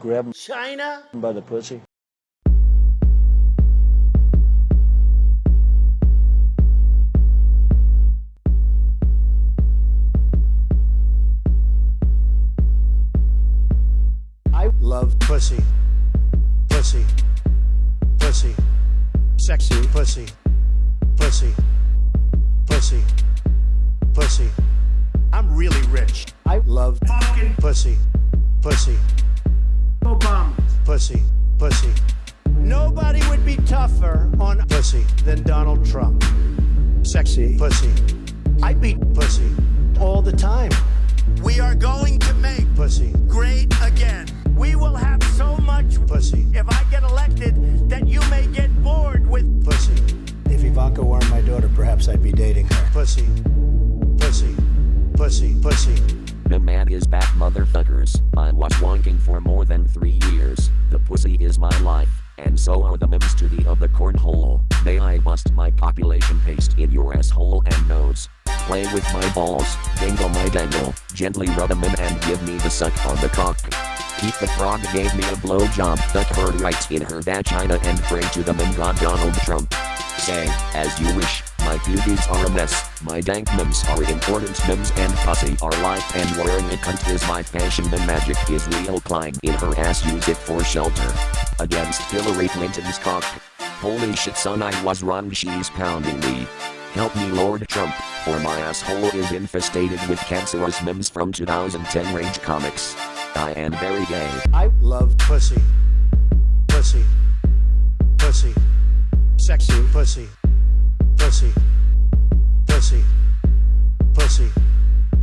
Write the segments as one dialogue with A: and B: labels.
A: Grab
B: China?
A: by the pussy.
B: I love pussy. Pussy. Pussy. Sexy pussy. Pussy. Pussy. Pussy. I'm really rich. I love fucking pussy. Pussy. Obama. Pussy. Pussy. Nobody would be tougher on pussy than Donald Trump. Sexy pussy. I beat pussy all the time. We are going to make pussy great again. We will have so much pussy if I get elected that you may get bored with pussy. If Ivanka weren't my daughter, perhaps I'd be dating her. Pussy. Pussy. Pussy. Pussy.
C: The man is back, motherfuckers. I was wanking for more than three years. The pussy is my life, and so are the memes to the of the cornhole. May I bust my population paste in your asshole and nose? Play with my balls, dangle my dangle, gently rub them in and give me the suck on the cock. Pepe the Frog gave me a blowjob, stuck her right in her vagina and pray to the meme god Donald Trump. Say, as you wish, my pubes are a mess, my dank memes are important memes and pussy are life and wearing a cunt is my fashion the magic is real climb in her ass use it for shelter. Against Hillary Clinton's cock. Holy shit son I was wrong she's pounding me. Help me Lord Trump, for my asshole is infestated with cancerous memes from 2010 rage comics. I am very gay.
B: I love pussy. Pussy. Pussy. Sexy pussy. Pussy. Pussy. Pussy.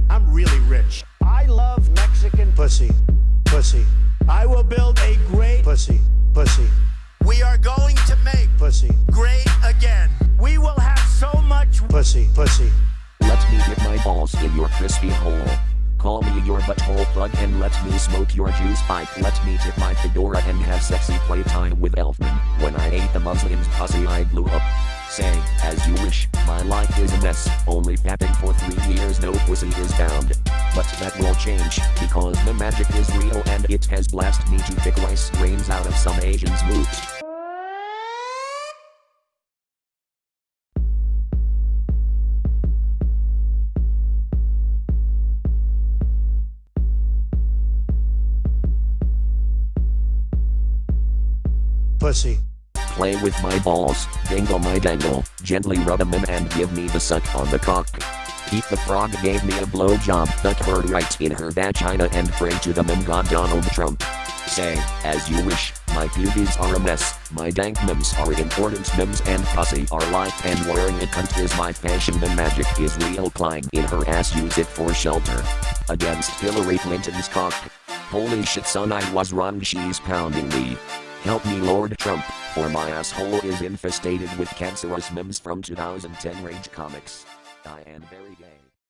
B: I'm really rich. I love Mexican pussy. Pussy. I will build a great pussy. Pussy. We are going to make pussy great again. We will have so much pussy. Pussy.
C: Let me dip my balls in your crispy hole. Call me your butthole plug and let me smoke your juice pipe. Let me tip my fedora and have sexy playtime with Elfman. When I ate the Muslim's pussy, I blew up. Say, as you wish, my life is a mess. Only fapping for three years, no pussy is found. But that will change, because the magic is real and it has blasted me to pick rice grains out of some Asian's moot.
B: Pussy.
C: Play with my balls, dangle my dangle, gently rub them in and give me the suck on the cock. Pepe the Frog gave me a blowjob, stuck her right in her vagina and pray to the meme god Donald Trump. Say, as you wish, my pubes are a mess, my dank memes are important memes and pussy are life and wearing a cunt is my fashion the magic is real climb in her ass use it for shelter. Against Hillary Clinton's cock. Holy shit son I was wrong she's pounding me. Help me Lord Trump, for my asshole is infestated with cancerous memes from 2010 Rage comics. I am very gay.